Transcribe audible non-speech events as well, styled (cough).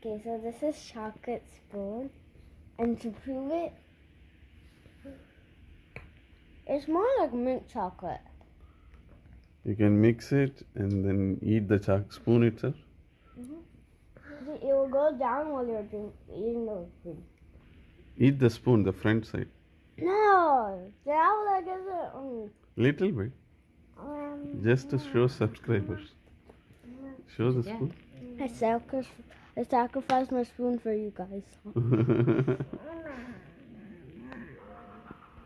Okay, so this is chocolate spoon, and to prove it, it's more like mint chocolate. You can mix it and then eat the choc spoon itself. See, It will go down while you're drink, eating the spoon. Eat the spoon, the front side. No, that like is it. Um, Little bit. um, Just to show subscribers. Show the spoon. I sacrificed, I sacrificed my spoon for you guys. (laughs)